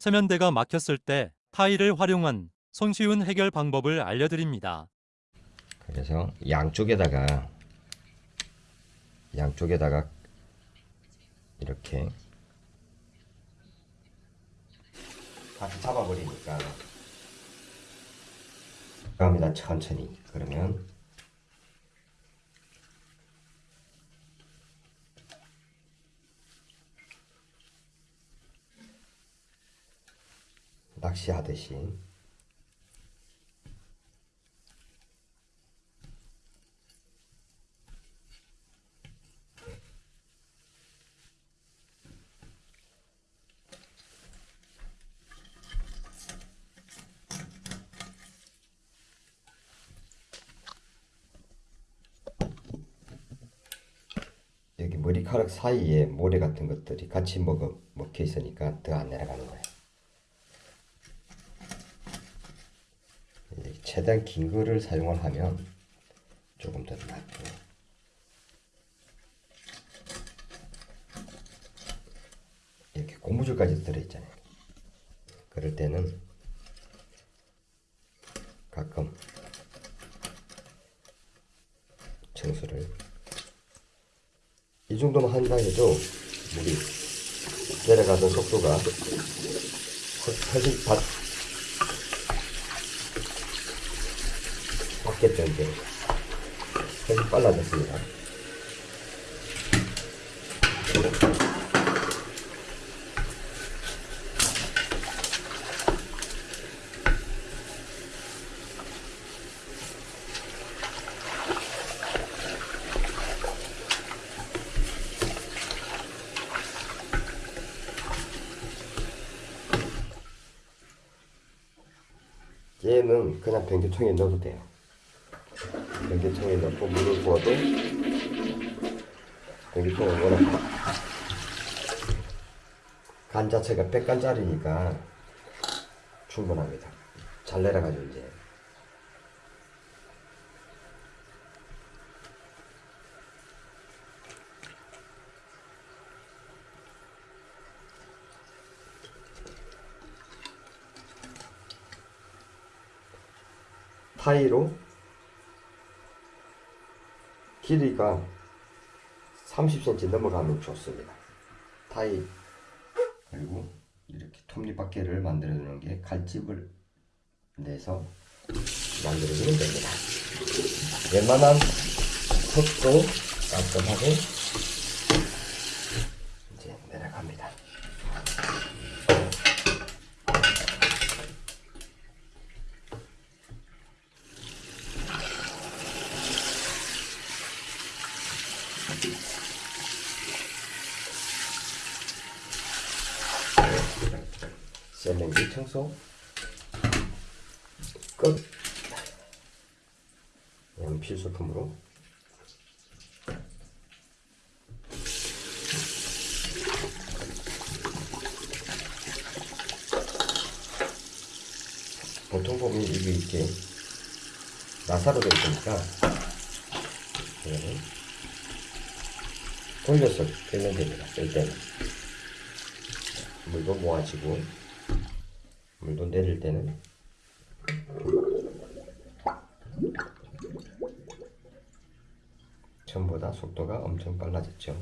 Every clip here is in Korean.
세면대가 막혔을 때 타일을 활용한 손쉬운 해결 방법을 알려드립니다. 그래서 양쪽에다가 양쪽에다가 이렇게 다시 잡아버리니까. 갑니다. 천천히. 그러면 낚시하듯이 여기 머리카락 사이에 모래 같은 것들이 같이 먹어, 먹혀 있으니까 더 안 내려가는 거예요. 이제 최대한 긴 거를 사용을 하면 조금 더 낫고 이렇게 고무줄까지 들어있잖아요. 그럴 때는 가끔 청소를 이 정도만 한다 해도 물이 내려가던 속도가 훨- 훨씬 바, 바뀌었던 게 훨씬 빨라졌습니다. 얘는 그냥 변기통에 넣어도 돼요. 변기통에 넣고 물을 부어도 변기통은 워낙 간 자체가 백간짜리니까 충분합니다. 잘 내려가죠 이제. 타이로 길이가 30cm 넘어가면 좋습니다. 타이 그리고 이렇게 톱니바퀴를 만들어 주는 게 칼집을 내서 만들어 주면 됩니다. 웬만한 턱도 깔끔하게 이제 내려갑니다. 셀렌기 청소 끝. 필수품으로 보통 보면 이게 이렇게 나사로 되어 있으니까 이거는 돌려서 빼면 됩니다. 쓸 때는 물도 모아지고 물도 내릴 때는 전보다 속도가 엄청 빨라졌죠.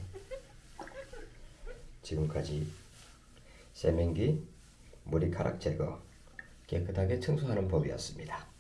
지금까지 세면기 머리카락 제거 깨끗하게 청소하는 법이었습니다.